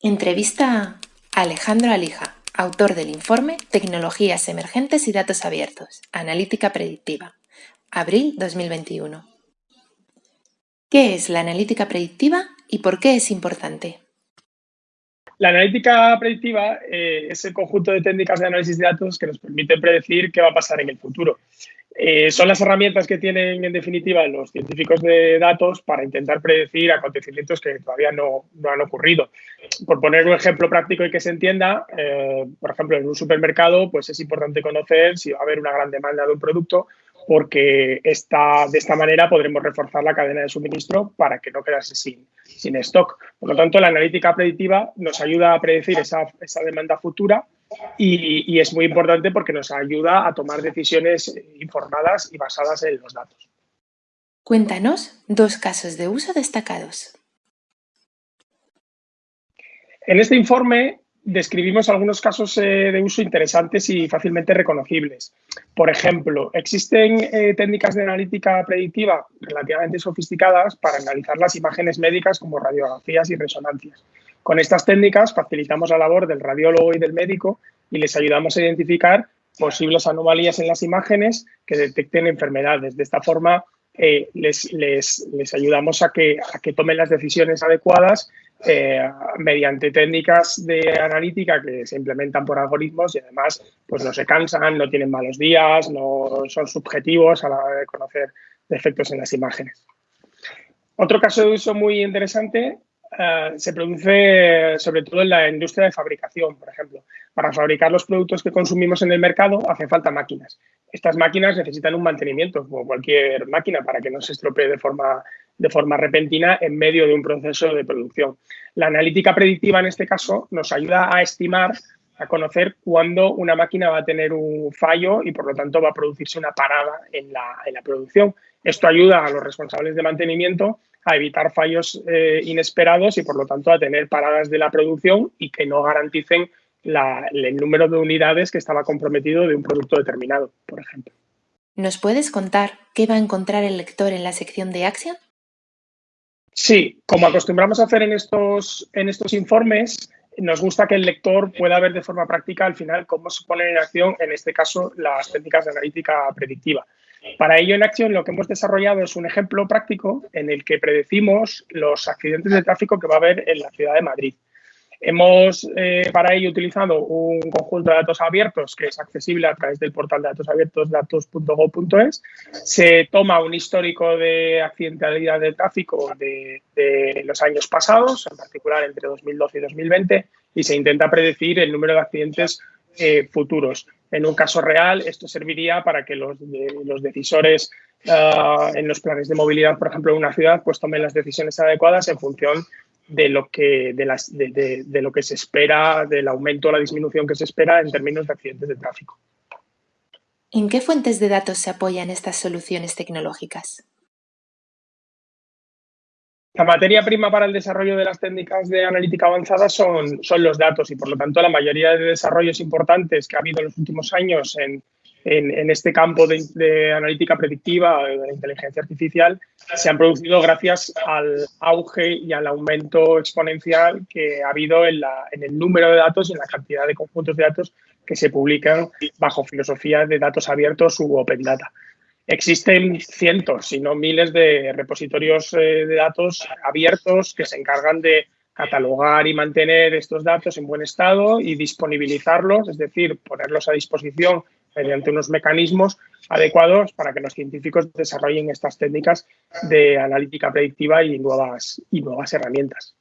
Entrevista a Alejandro Alija, autor del informe Tecnologías emergentes y datos abiertos, Analítica predictiva, abril 2021. ¿Qué es la analítica predictiva y por qué es importante? La analítica predictiva eh, es el conjunto de técnicas de análisis de datos que nos permiten predecir qué va a pasar en el futuro. Eh, son las herramientas que tienen, en definitiva, los científicos de datos para intentar predecir acontecimientos que todavía no, han ocurrido. Por poner un ejemplo práctico y que se entienda, eh, por ejemplo, en un supermercado, pues es importante conocer si va a haber una gran demanda de un producto porque esta, de esta manera podremos reforzar la cadena de suministro para que no quedase sin, sin stock. Por lo tanto, la analítica predictiva nos ayuda a predecir esa, esa demanda futura y, es muy importante porque nos ayuda a tomar decisiones informadas y basadas en los datos. Cuéntanos dos casos de uso destacados. En este informe describimos algunos casos eh, de uso interesantes y fácilmente reconocibles. Por ejemplo, existen eh, técnicas de analítica predictiva relativamente sofisticadas para analizar las imágenes médicas como radiografías y resonancias. Con estas técnicas facilitamos la labor del radiólogo y del médico y les ayudamos a identificar posibles anomalías en las imágenes que detecten enfermedades. De esta forma, eh, les, ayudamos a que, que, tomen las decisiones adecuadas eh, mediante técnicas de analítica que se implementan por algoritmos y además pues no se cansan, no tienen malos días, no son subjetivos a la hora de conocer defectos en las imágenes. Otro caso de uso muy interesante eh, se produce sobre todo en la industria de fabricación, por ejemplo. Para fabricar los productos que consumimos en el mercado hace falta máquinas. Estas máquinas necesitan un mantenimiento, como cualquier máquina, para que no se estropee de forma, de forma repentina en medio de un proceso de producción. La analítica predictiva en este caso nos ayuda a estimar, a conocer cuándo una máquina va a tener un fallo y por lo tanto va a producirse una parada en la, en la producción. Esto ayuda a los responsables de mantenimiento a evitar fallos eh, inesperados y por lo tanto a tener paradas de la producción y que no garanticen el número de unidades que estaba comprometido de un producto determinado, por ejemplo. ¿Nos puedes contar qué va a encontrar el lector en la sección de Action? Sí, como acostumbramos a hacer en estos, en estos informes, nos gusta que el lector pueda ver de forma práctica al final cómo se ponen en acción, en este caso, las técnicas de analítica predictiva. Para ello, en Action lo que hemos desarrollado es un ejemplo práctico en el que predecimos los accidentes de tráfico que va a haber en la ciudad de Madrid. Hemos eh, para ello utilizado un conjunto de datos abiertos que es accesible a través del portal de datos abiertos datos.gov.es. Se toma un histórico de accidentalidad de tráfico de, los años pasados, en particular entre 2012 y 2020, y se intenta predecir el número de accidentes eh, futuros. En un caso real, esto serviría para que los, los decisores ah, en los planes de movilidad, por ejemplo, en una ciudad, pues tomen las decisiones adecuadas en función de lo que, de, de, lo que se espera, del aumento o la disminución que se espera en términos de accidentes de tráfico. ¿En qué fuentes de datos se apoyan estas soluciones tecnológicas? La materia prima para el desarrollo de las técnicas de analítica avanzada son, son los datos y, por lo tanto, la mayoría de desarrollos importantes que ha habido en los últimos años en, en, este campo de, analítica predictiva, de la inteligencia artificial, se han producido gracias al auge y al aumento exponencial que ha habido en, en el número de datos y en la cantidad de conjuntos de datos que se publican bajo filosofía de datos abiertos u open data. Existen cientos, si no miles, de repositorios eh, de datos abiertos que se encargan de catalogar y mantener estos datos en buen estado y disponibilizarlos, es decir, ponerlos a disposición mediante unos mecanismos adecuados para que los científicos desarrollen estas técnicas de analítica predictiva y nuevas, y nuevas herramientas.